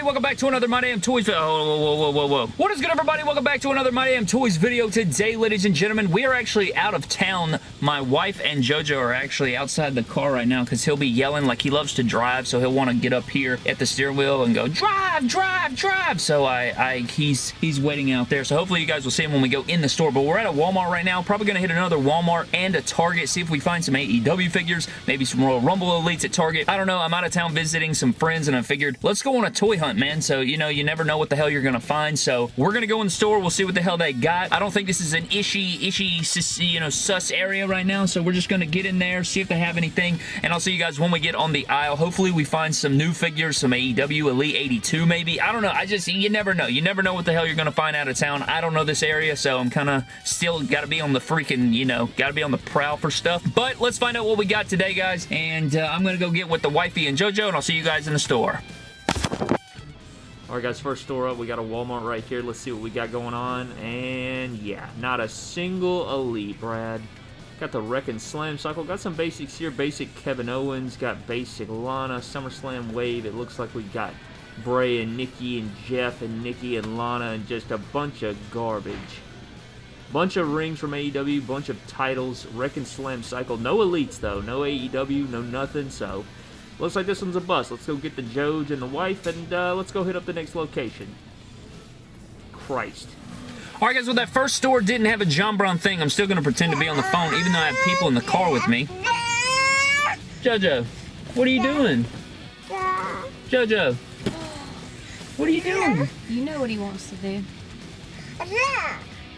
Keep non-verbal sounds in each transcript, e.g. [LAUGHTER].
everybody? Welcome back to another My Damn Toys video. Oh, whoa, whoa, whoa, whoa. What is good, everybody? Welcome back to another My Damn Toys video. Today, ladies and gentlemen, we are actually out of town. My wife and JoJo are actually outside the car right now because he'll be yelling like he loves to drive, so he'll want to get up here at the steering wheel and go, drive, drive, drive. So I, I, he's, he's waiting out there. So hopefully you guys will see him when we go in the store. But we're at a Walmart right now. Probably going to hit another Walmart and a Target. See if we find some AEW figures, maybe some Royal Rumble Elites at Target. I don't know. I'm out of town visiting some friends and I figured let's go on a toy hunt, man. So, you know, you never know what the hell you're going to find. So, we're going to go in the store. We'll see what the hell they got. I don't think this is an ishy, ishy, you know, sus area right now. So, we're just going to get in there, see if they have anything. And I'll see you guys when we get on the aisle. Hopefully, we find some new figures, some AEW Elite 82 maybe. I don't know. I just, you never know. You never know what the hell you're going to find out of town. I don't know this area, so I'm kind of still got to be on the freaking, you know, got to be on the prowl for stuff. But let's find out what we got today, guys. And uh, I'm going to go get with the wifey and JoJo, and I'll see you guys in the store. Alright guys, first store up, we got a Walmart right here. Let's see what we got going on. And yeah, not a single Elite, Brad. Got the Wreck and Slam Cycle. Got some basics here. Basic Kevin Owens. Got basic Lana. SummerSlam Wave. It looks like we got Bray and Nikki and Jeff and Nikki and Lana and just a bunch of garbage. Bunch of rings from AEW. Bunch of titles. Wreck and Slam Cycle. No Elites though. No AEW. No nothing. So Looks like this one's a bust. Let's go get the Joj and the wife, and uh, let's go hit up the next location. Christ. Alright guys, well that first store didn't have a John Brown thing. I'm still going to pretend to be on the phone, even though I have people in the car with me. Jojo, what are you doing? Jojo, what are you doing? You know what he wants to do.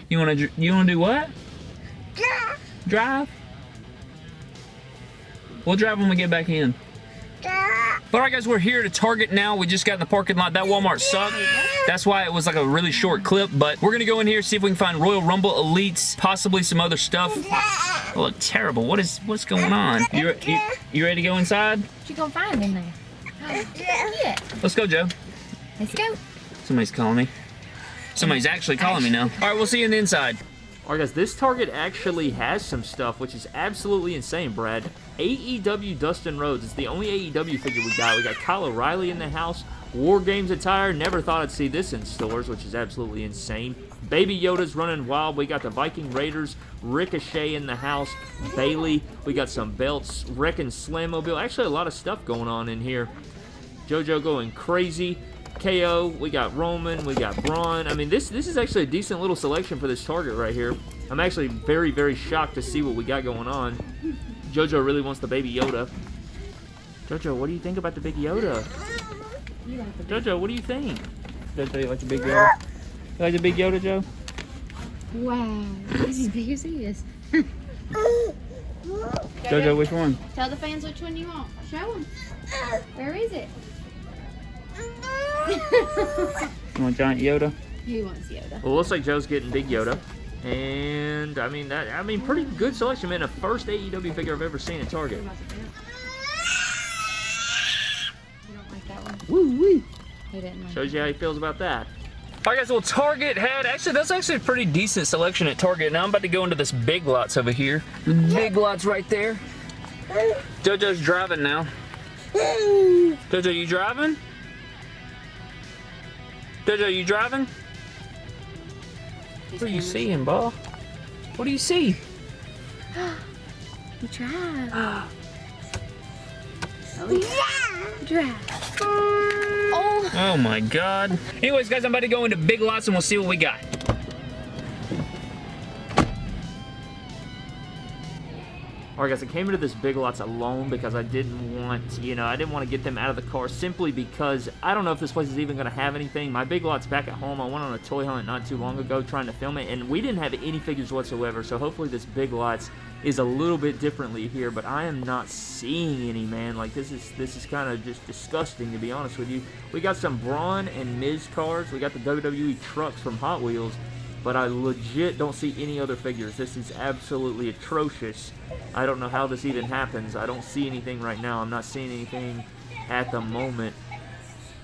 You want to you want to do what? Drive. We'll drive when we get back in. Alright guys, we're here to Target now. We just got in the parking lot. That Walmart sucked. That's why it was like a really short clip, but we're going to go in here, see if we can find Royal Rumble Elites, possibly some other stuff. Oh, look terrible. What is, what's going on? You, you, you ready to go inside? What you gonna find in there? yeah. Let's go, Joe. Let's go. Somebody's calling me. Somebody's actually calling me now. Alright, we'll see you in the inside. Alright guys, this Target actually has some stuff, which is absolutely insane, Brad. AEW Dustin Rhodes is the only AEW figure we got. We got Kyle O'Reilly in the house. War Games attire. Never thought I'd see this in stores, which is absolutely insane. Baby Yoda's running wild. We got the Viking Raiders. Ricochet in the house. Bayley. We got some belts. Wreck and Slam Actually, a lot of stuff going on in here. JoJo going crazy. KO, we got Roman, we got Braun. I mean, this this is actually a decent little selection for this target right here. I'm actually very, very shocked to see what we got going on. JoJo really wants the Baby Yoda. JoJo, what do you think about the Big Yoda? JoJo, what do you think? JoJo, you like the Big Yoda? You like the Big Yoda, Joe? Wow, [LAUGHS] he's as big as he is. JoJo, which one? Tell the fans which one you want. Show them. Where is it? [LAUGHS] You want Giant Yoda? He wants Yoda. Well, looks like Joe's getting Big Yoda. And, I mean, that I mean, pretty good selection, man. The first AEW figure I've ever seen at Target. You don't like that one? Woo wee. Like Shows you how he feels about that. Alright guys, well Target had, actually that's actually a pretty decent selection at Target. Now I'm about to go into this Big Lots over here. Big Lots right there. JoJo's driving now. JoJo, you driving? JoJo, you driving? What are you seeing, ball? What do you see? [GASPS] You drive. [GASPS] oh, yeah. Drive. Oh. Oh my god. Anyways, guys, I'm about to go into Big Lots and we'll see what we got. Alright guys, I came into this Big Lots alone because I didn't want, you know, I didn't want to get them out of the car simply because I don't know if this place is even going to have anything. My Big Lots back at home, I went on a toy hunt not too long ago trying to film it, and we didn't have any figures whatsoever, so hopefully this Big Lots is a little bit differently here, but I am not seeing any, man. Like, this is this is kind of just disgusting, to be honest with you. We got some Braun and Miz cars. We got the WWE trucks from Hot Wheels, but I legit don't see any other figures. This is absolutely atrocious. I don't know how this even happens. I don't see anything right now. I'm not seeing anything at the moment.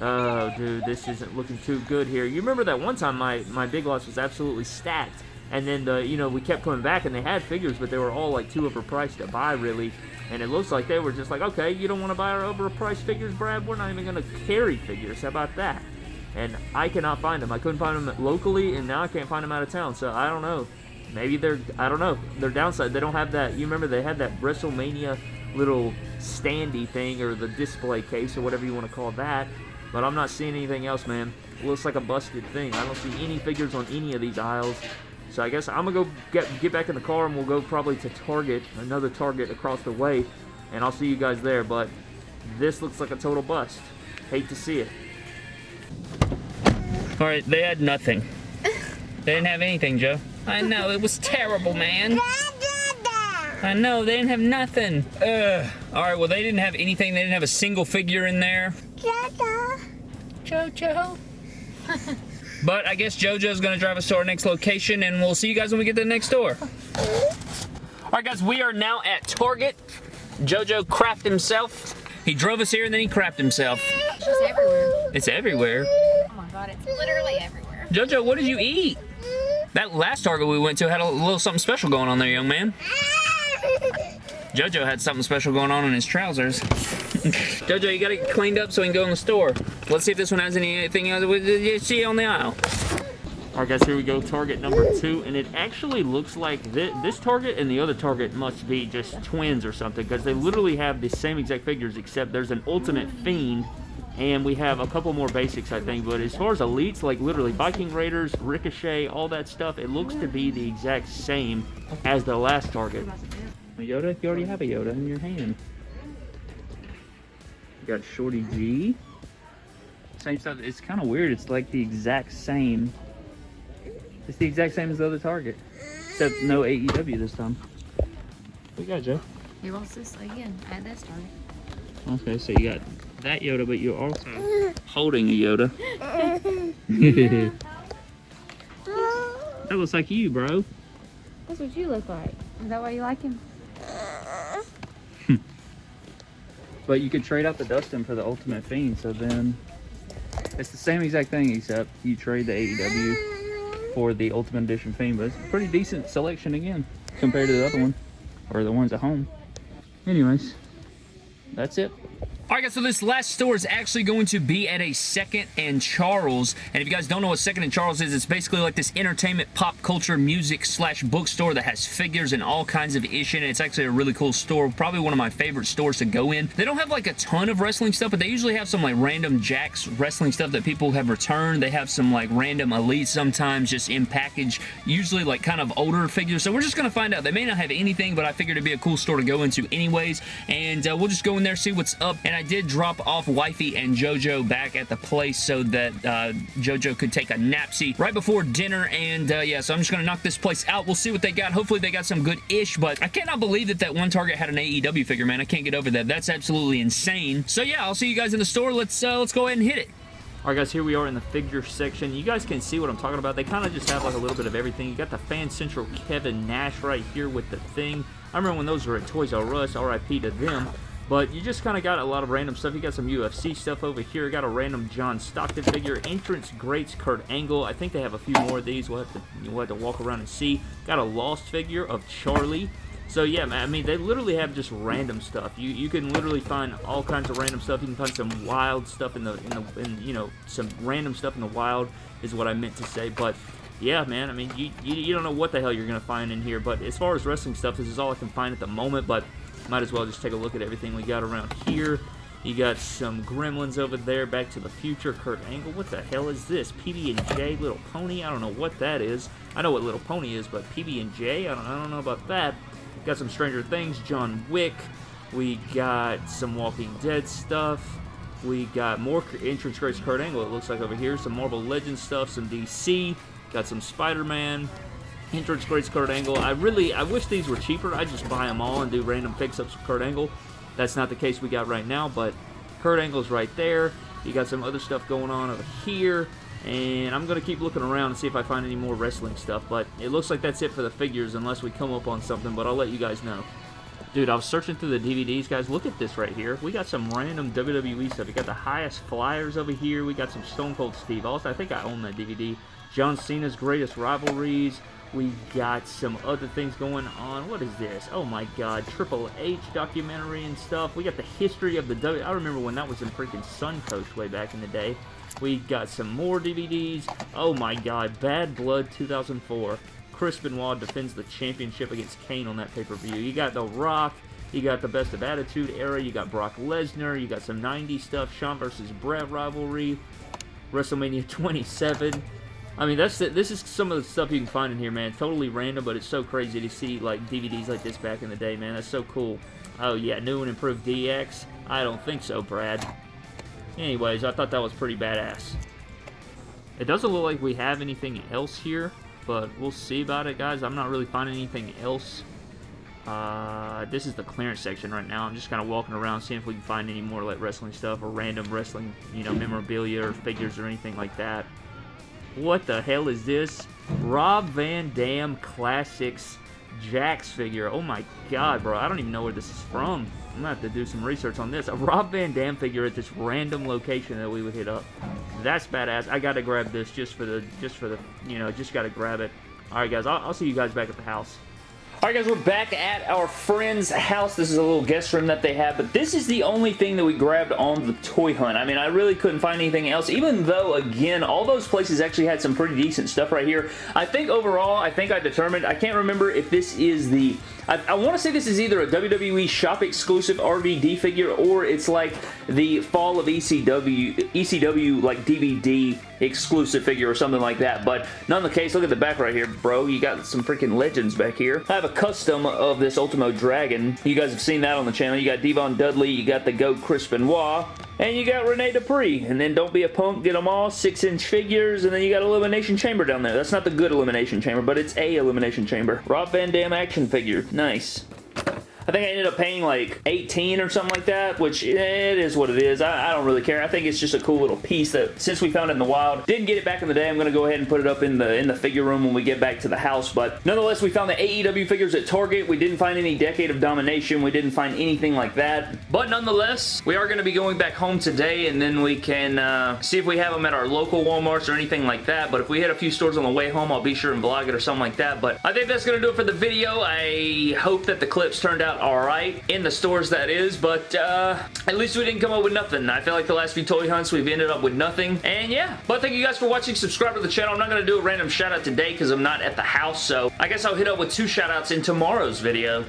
Oh, dude, this isn't looking too good here. You remember that one time my, my Big Lots was absolutely stacked. And then the you know we kept coming back and they had figures, but they were all like too overpriced to buy really. And it looks like they were just like, okay, you don't want to buy our overpriced figures, Brad? We're not even going to carry figures. How about that? And I cannot find them. I couldn't find them locally, and now I can't find them out of town. So I don't know. Maybe they're, I don't know. Their downside, they don't have that. You remember they had that WrestleMania little standy thing or the display case or whatever you want to call that. But I'm not seeing anything else, man. It looks like a busted thing. I don't see any figures on any of these aisles. So I guess I'm gonna go get get back in the car and we'll go probably to Target, another Target across the way, and I'll see you guys there. But this looks like a total bust. Hate to see it. All right, they had nothing. They didn't have anything, Joe. I know, it was terrible, man. I know, they didn't have nothing. Ugh. All right, well, they didn't have anything. They didn't have a single figure in there. Jojo. Jojo. [LAUGHS] but I guess Jojo's going to drive us to our next location, and we'll see you guys when we get to the next door. All right, guys, we are now at Target. Jojo crapped himself. He drove us here, and then he crapped himself. It's everywhere. It's everywhere. My god, it's literally everywhere. Jojo, what did you eat? That last Target we went to had a little something special going on there, young man. [LAUGHS] Jojo had something special going on in his trousers. [LAUGHS] Jojo, you gotta get cleaned up so we can go in the store. Let's see if this one has anything else you see on the aisle. All right, guys, here we go. Target number two, and it actually looks like this, this Target and the other Target must be just twins or something because they literally have the same exact figures except there's an Ultimate Fiend and we have a couple more basics, I think. But as far as elites, like literally Viking Raiders, Ricochet, all that stuff, it looks to be the exact same as the last Target. A Yoda? You already have a Yoda in your hand. You got Shorty G. Same stuff. It's kind of weird. It's like the exact same. It's the exact same as the other Target. Except no AEW this time. What you got, Joe? He wants this again at this target. Okay, so you got that Yoda, but you're also holding a Yoda. [LAUGHS] that looks like you, bro. That's what you look like. Is that why you like him? [LAUGHS] But you could trade out the Dustin for the Ultimate Fiend, so then it's the same exact thing except you trade the AEW for the Ultimate Edition Fiend, but it's a pretty decent selection again compared to the other one, or the ones at home. Anyways, that's it. All right, guys, so this last store is actually going to be at a Second and Charles. And if you guys don't know what Second and Charles is, it's basically like this entertainment, pop culture, music slash bookstore that has figures and all kinds of ish in it. It's actually a really cool store. Probably one of my favorite stores to go in. They don't have like a ton of wrestling stuff, but they usually have some like random Jakks wrestling stuff that people have returned. They have some like random Elite sometimes just in package, usually like kind of older figures. So we're just going to find out. They may not have anything, but I figured it'd be a cool store to go into anyways. And uh, we'll just go in there, see what's up. And I did drop off Wifey and JoJo back at the place so that uh, JoJo could take a napsy right before dinner. And uh, yeah, so I'm just going to knock this place out. We'll see what they got. Hopefully they got some good-ish, but I cannot believe that that one Target had an AEW figure, man. I can't get over that. That's absolutely insane. So yeah, I'll see you guys in the store. Let's, uh, let's go ahead and hit it. All right, guys, here we are in the figure section. You guys can see what I'm talking about. They kind of just have like a little bit of everything. You got the Fan Central Kevin Nash right here with the thing. I remember when those were at Toys R Us, RIP to them. But you just kind of got a lot of random stuff. You got some UFC stuff over here. Got a random John Stockton figure. Entrance Greats Kurt Angle. I think they have a few more of these. We'll have to, we'll have to walk around and see. Got a Lost figure of Charlie. So yeah, man, I mean, they literally have just random stuff. You you can literally find all kinds of random stuff. You can find some wild stuff in the in the in, you know some random stuff in the wild is what I meant to say. But yeah, man, I mean, you, you you don't know what the hell you're gonna find in here. But as far as wrestling stuff, this is all I can find at the moment. But might as well just take a look at everything we got around here. You got some Gremlins over there, Back to the Future, Kurt Angle. What the hell is this? PB&J, Little Pony? I don't know what that is. I know what Little Pony is, but PB&J? I don't, I don't know about that. Got some Stranger Things, John Wick. We got some Walking Dead stuff. We got more Entrance Greats Kurt Angle, it looks like over here. Some Marvel Legends stuff, some DC. Got some Spider-Man. Entrance Greats Kurt Angle. I really, I wish these were cheaper. I just buy them all and do random fix-ups with Kurt Angle. That's not the case we got right now, but Kurt Angle's right there. You got some other stuff going on over here. And I'm going to keep looking around and see if I find any more wrestling stuff. But it looks like that's it for the figures unless we come up on something. But I'll let you guys know. Dude, I was searching through the DVDs, guys. Look at this right here. We got some random WWE stuff. We got the highest flyers over here. We got some Stone Cold Steve Austin. I think I own that DVD. John Cena's Greatest Rivalries. We got some other things going on. What is this? Oh my god, Triple H documentary and stuff. We got the history of the W. I remember when that was in freaking Suncoast way back in the day. We got some more DVDs. Oh my god, Bad Blood 2004. Chris Benoit defends the championship against Kane on that pay-per-view. You got The Rock. You got the Best of Attitude era. You got Brock Lesnar. You got some 90s stuff. Shawn versus Bret rivalry. WrestleMania 27. I mean, that's the, this is some of the stuff you can find in here, man. Totally random, but it's so crazy to see like DVDs like this back in the day, man. That's so cool. Oh yeah, new and improved DX. I don't think so, Brad. Anyways, I thought that was pretty badass. It doesn't look like we have anything else here, but we'll see about it, guys. I'm not really finding anything else. Uh, this is the clearance section right now. I'm just kind of walking around, seeing if we can find any more like wrestling stuff or random wrestling, you know, memorabilia or figures or anything like that. What the hell is this? Rob Van Dam Classics Jakks figure. Oh my god, bro. I don't even know where this is from. I'm gonna have to do some research on this. A Rob Van Dam figure at this random location that we would hit up. That's badass. I gotta grab this just for the, just for the, you know, just gotta grab it. Alright guys, I'll, I'll see you guys back at the house. Alright guys, we're back at our friend's house. This is a little guest room that they have, but this is the only thing that we grabbed on the toy hunt. I mean, I really couldn't find anything else, even though, again, all those places actually had some pretty decent stuff right here. I think overall, I think I determined, I can't remember if this is the I, I want to say this is either a WWE shop exclusive RVD figure or it's like the fall of ECW, ECW like DVD exclusive figure or something like that. But none the case, look at the back right here, bro. You got some freaking legends back here. I have a custom of this Ultimo Dragon. You guys have seen that on the channel. You got D-Von Dudley, you got the GOAT Chris Benoit, and you got Rene Dupree. And then Don't Be a Punk, get them all. Six inch figures. And then you got Elimination Chamber down there. That's not the good Elimination Chamber, but it's a Elimination Chamber. Rob Van Dam action figure. Nice. I think I ended up paying like 18 or something like that, which it is what it is. I, I, don't really care. I think it's just a cool little piece that since we found it in the wild, didn't get it back in the day, I'm going to go ahead and put it up in the in the figure room when we get back to the house. But nonetheless, we found the AEW figures at Target. We didn't find any Decade of Domination. We didn't find anything like that. But nonetheless, we are going to be going back home today and then we can uh, see if we have them at our local Walmarts or anything like that. But if we hit a few stores on the way home, I'll be sure and vlog it or something like that. But I think that's going to do it for the video. I hope that the clips turned out alright in the stores that is, but uh, at least we didn't come up with nothing. I feel like the last few toy hunts we've ended up with nothing, and yeah. But thank you guys for watching. Subscribe to the channel. I'm not going to do a random shout out today because I'm not at the house, so I guess I'll hit up with two shout outs in tomorrow's video.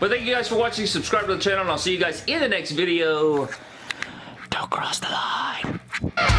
But thank you guys for watching. Subscribe to the channel, and I'll see you guys in the next video. Don't cross the line. The line.